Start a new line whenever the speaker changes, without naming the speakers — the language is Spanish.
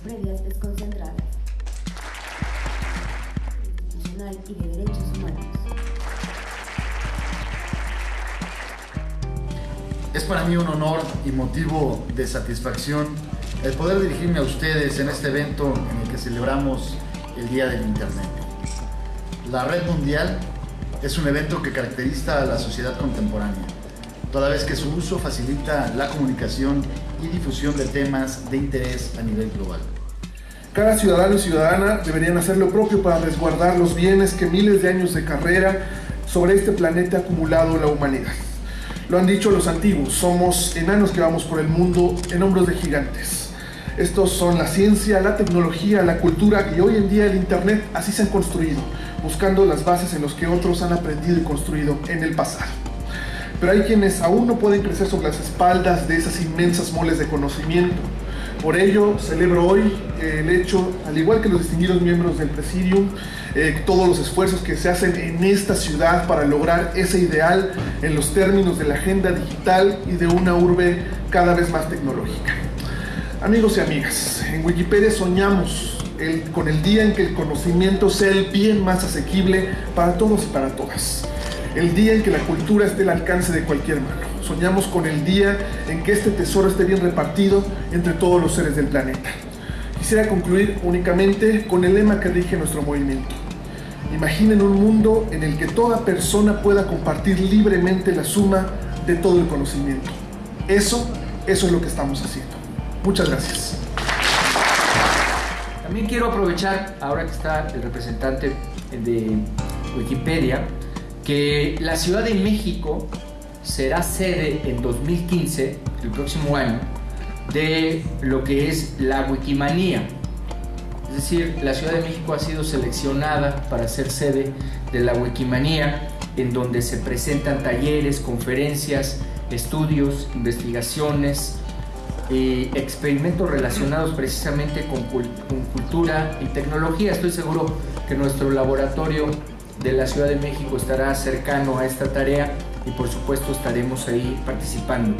previas desconcentradas. Institucional y de Derechos Humanos.
Es para mí un honor y motivo de satisfacción el poder dirigirme a ustedes en este evento en el que celebramos el Día del Internet. La Red Mundial es un evento que caracteriza a la sociedad contemporánea, toda vez que su uso facilita la comunicación y difusión de temas de interés a nivel global.
Cada ciudadano y ciudadana deberían hacer lo propio para resguardar los bienes que miles de años de carrera sobre este planeta ha acumulado la humanidad. Lo han dicho los antiguos, somos enanos que vamos por el mundo en hombros de gigantes. Estos son la ciencia, la tecnología, la cultura y hoy en día el Internet así se han construido, buscando las bases en las que otros han aprendido y construido en el pasado. Pero hay quienes aún no pueden crecer sobre las espaldas de esas inmensas moles de conocimiento. Por ello, celebro hoy el hecho, al igual que los distinguidos miembros del Presidium, eh, todos los esfuerzos que se hacen en esta ciudad para lograr ese ideal en los términos de la agenda digital y de una urbe cada vez más tecnológica. Amigos y amigas, en Wikipedia soñamos con el día en que el conocimiento sea el bien más asequible para todos y para todas. El día en que la cultura esté al alcance de cualquier mano. Soñamos con el día en que este tesoro esté bien repartido entre todos los seres del planeta. Quisiera concluir únicamente con el lema que rige nuestro movimiento. Imaginen un mundo en el que toda persona pueda compartir libremente la suma de todo el conocimiento. Eso, eso es lo que estamos haciendo. Muchas gracias.
También quiero aprovechar, ahora que está el representante de Wikipedia, que la Ciudad de México será sede en 2015, el próximo año, de lo que es la Wikimanía. Es decir, la Ciudad de México ha sido seleccionada para ser sede de la Wikimanía, en donde se presentan talleres, conferencias, estudios, investigaciones, y experimentos relacionados precisamente con, cultura y tecnología. Estoy seguro que nuestro laboratorio de la Ciudad de México estará cercano a esta tarea y por supuesto estaremos ahí participando.